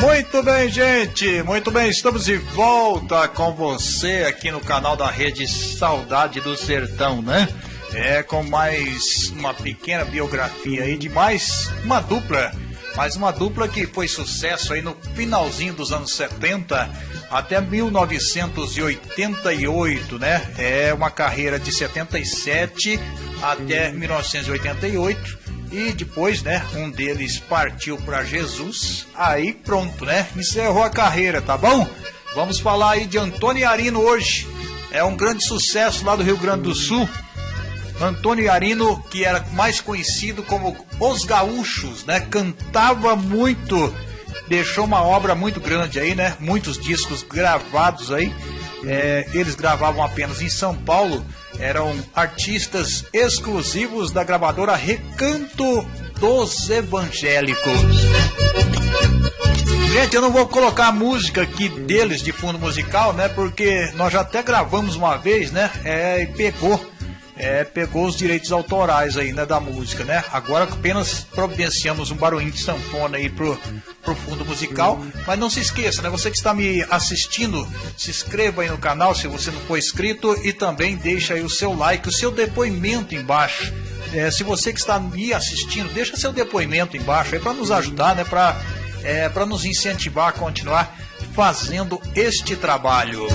Muito bem, gente. Muito bem, estamos de volta com você aqui no canal da Rede Saudade do Sertão, né? É com mais uma pequena biografia aí de mais uma dupla, mais uma dupla que foi sucesso aí no finalzinho dos anos 70 até 1988, né? É uma carreira de 77 até 1988 e depois, né, um deles partiu para Jesus. Aí pronto, né? Encerrou a carreira, tá bom? Vamos falar aí de Antônio Arino hoje. É um grande sucesso lá do Rio Grande do Sul. Antônio Arino, que era mais conhecido como Os Gaúchos, né? Cantava muito, deixou uma obra muito grande aí, né? Muitos discos gravados aí. É, eles gravavam apenas em São Paulo eram artistas exclusivos da gravadora Recanto dos Evangélicos. Gente, eu não vou colocar a música aqui deles de fundo musical, né? Porque nós já até gravamos uma vez, né? É, e pegou é, pegou os direitos autorais aí, né, da música, né? Agora apenas providenciamos um barulhinho de sanfona aí pro, pro fundo musical. Mas não se esqueça, né? Você que está me assistindo, se inscreva aí no canal se você não for inscrito e também deixa aí o seu like, o seu depoimento embaixo. É, se você que está me assistindo, deixa seu depoimento embaixo aí para nos ajudar, né? Para é, para nos incentivar a continuar fazendo este trabalho.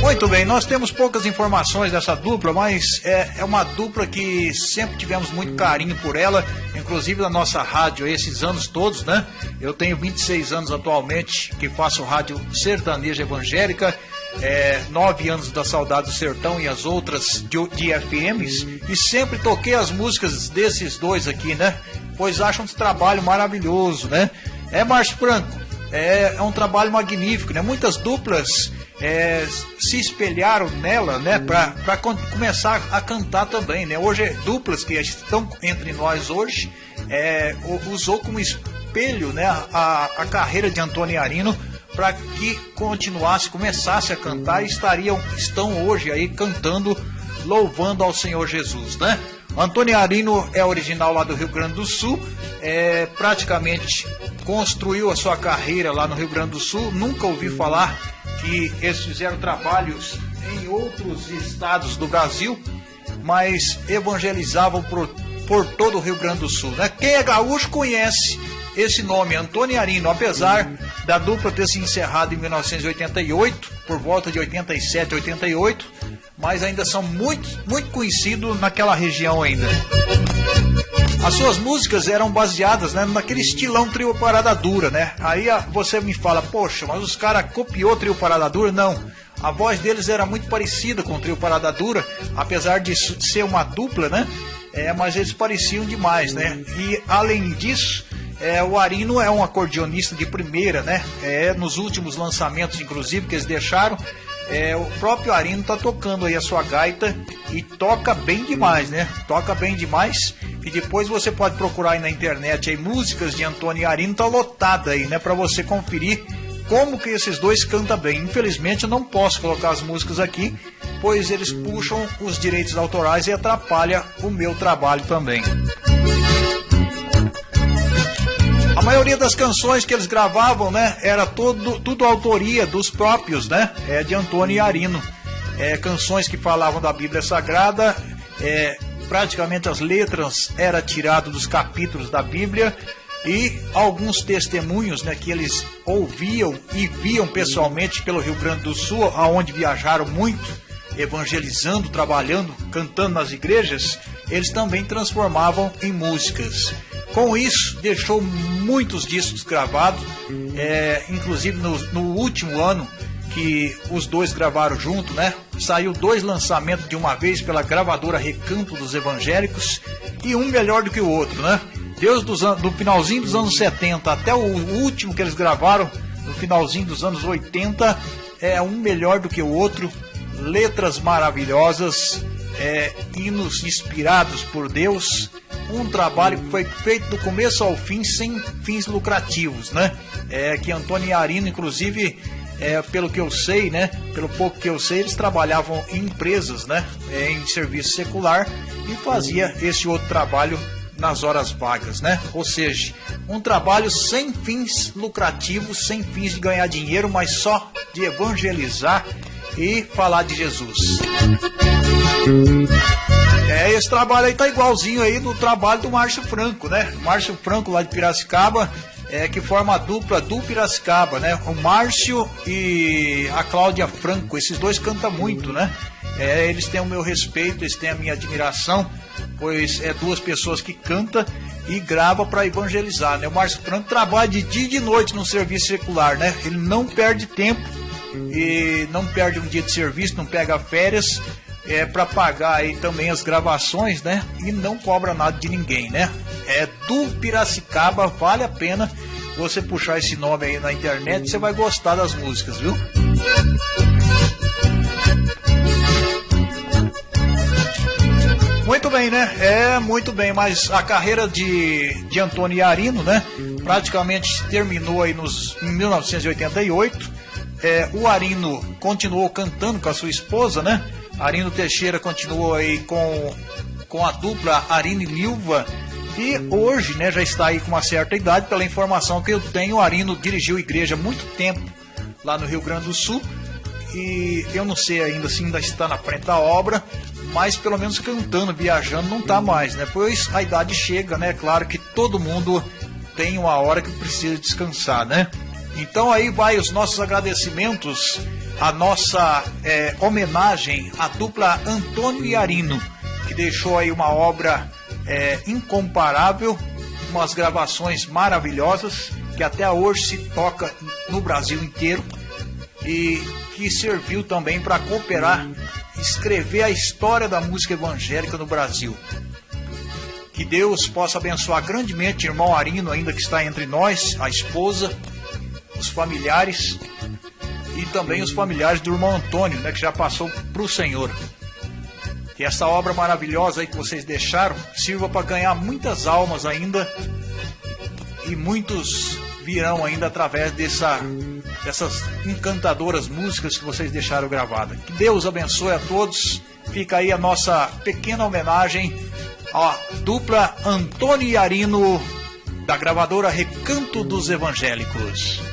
Muito bem, nós temos poucas informações dessa dupla, mas é, é, uma dupla que sempre tivemos muito carinho por ela, inclusive na nossa rádio esses anos todos, né? Eu tenho 26 anos atualmente que faço rádio sertaneja evangélica, é, nove anos da Saudade do Sertão e as outras de, de FMs, e sempre toquei as músicas desses dois aqui, né? Pois acham um trabalho maravilhoso, né? É Márcio Franco, é, é um trabalho magnífico, né? Muitas duplas é, se espelharam nela, né, para começar a cantar também, né? Hoje duplas que estão entre nós hoje é, usou como espelho, né, a, a carreira de Antônio Arino para que continuasse, começasse a cantar e estariam estão hoje aí cantando, louvando ao Senhor Jesus, né? Antônio Arino é original lá do Rio Grande do Sul, é, praticamente construiu a sua carreira lá no Rio Grande do Sul, nunca ouvi falar que eles fizeram trabalhos em outros estados do Brasil, mas evangelizavam por, por todo o Rio Grande do Sul. Né? Quem é gaúcho conhece esse nome, Antônio Arino, apesar da dupla ter se encerrado em 1988, por volta de 87, 88, mas ainda são muito, muito conhecidos naquela região ainda. As suas músicas eram baseadas né, naquele estilão trio parada dura, né? Aí você me fala, poxa, mas os caras copiou trio parada dura? Não. A voz deles era muito parecida com o trio parada dura, apesar de ser uma dupla, né? É, mas eles pareciam demais, né? E além disso, é, o Arino é um acordeonista de primeira, né? É, nos últimos lançamentos, inclusive, que eles deixaram, é, o próprio Arino tá tocando aí a sua gaita e toca bem demais, né? Toca bem demais. E depois você pode procurar aí na internet aí músicas de Antônio e Arino, tá lotada aí, né? Para você conferir como que esses dois cantam bem. Infelizmente eu não posso colocar as músicas aqui, pois eles puxam os direitos autorais e atrapalha o meu trabalho também. Maioria das canções que eles gravavam, né, era todo, tudo autoria dos próprios, né, é, de Antônio e Arino. É, canções que falavam da Bíblia Sagrada, é, praticamente as letras eram tiradas dos capítulos da Bíblia e alguns testemunhos né, que eles ouviam e viam pessoalmente pelo Rio Grande do Sul, aonde viajaram muito, evangelizando, trabalhando, cantando nas igrejas, eles também transformavam em músicas. Com isso, deixou muitos discos gravados, é, inclusive no, no último ano que os dois gravaram junto, né? Saiu dois lançamentos de uma vez pela gravadora Recanto dos Evangélicos e um melhor do que o outro, né? Deus dos do finalzinho dos anos 70 até o último que eles gravaram no finalzinho dos anos 80 é um melhor do que o outro, letras maravilhosas, é, hinos inspirados por Deus, um trabalho que foi feito do começo ao fim sem fins lucrativos, né? É que Antônio Arino, inclusive, é, pelo que eu sei, né? Pelo pouco que eu sei, eles trabalhavam em empresas, né? É, em serviço secular e fazia esse outro trabalho nas horas vagas, né? Ou seja, um trabalho sem fins lucrativos, sem fins de ganhar dinheiro, mas só de evangelizar e falar de Jesus. É, esse trabalho aí tá igualzinho aí do trabalho do Márcio Franco, né? Márcio Franco lá de Piracicaba, é, que forma a dupla do Piracicaba, né? O Márcio e a Cláudia Franco, esses dois cantam muito, né? É, eles têm o meu respeito, eles têm a minha admiração, pois é duas pessoas que cantam e grava para evangelizar, né? O Márcio Franco trabalha de dia e de noite no serviço secular, né? Ele não perde tempo e não perde um dia de serviço, não pega férias é, para pagar aí também as gravações, né? E não cobra nada de ninguém, né? É do Piracicaba, vale a pena você puxar esse nome aí na internet, você vai gostar das músicas, viu? Muito bem, né? É, muito bem, mas a carreira de, de Antônio Arino, né? Praticamente terminou aí nos, em 1988. É, o Arino continuou cantando com a sua esposa, né? Arino Teixeira continuou aí com, com a dupla Arino e Lilva. E hoje, né, já está aí com uma certa idade, pela informação que eu tenho, o Arino dirigiu igreja há muito tempo lá no Rio Grande do Sul. E eu não sei ainda se ainda está na frente da obra, mas pelo menos cantando, viajando, não está mais, né? Pois a idade chega, né? Claro que todo mundo tem uma hora que precisa descansar, né? Então aí vai os nossos agradecimentos a nossa é, homenagem à dupla Antônio e Arino, que deixou aí uma obra é, incomparável, umas gravações maravilhosas, que até hoje se toca no Brasil inteiro e que serviu também para cooperar, escrever a história da música evangélica no Brasil. Que Deus possa abençoar grandemente o irmão Arino, ainda que está entre nós, a esposa, os familiares e também os familiares do irmão Antônio, né, que já passou para o Senhor. Que essa obra maravilhosa aí que vocês deixaram sirva para ganhar muitas almas ainda e muitos virão ainda através dessa, dessas encantadoras músicas que vocês deixaram gravadas. Que Deus abençoe a todos. Fica aí a nossa pequena homenagem à dupla Antônio e Arino da gravadora Recanto dos Evangélicos.